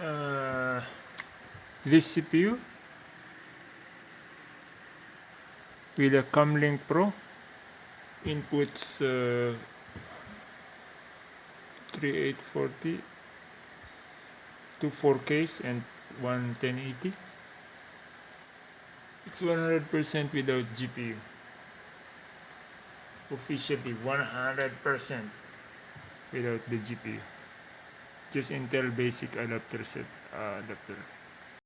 uh, this CPU with a Cam Link Pro inputs uh, 3840 two 4Ks and one 1080 it's 100% without GPU officially 100% without the GPU just Intel basic adapter set uh, adapter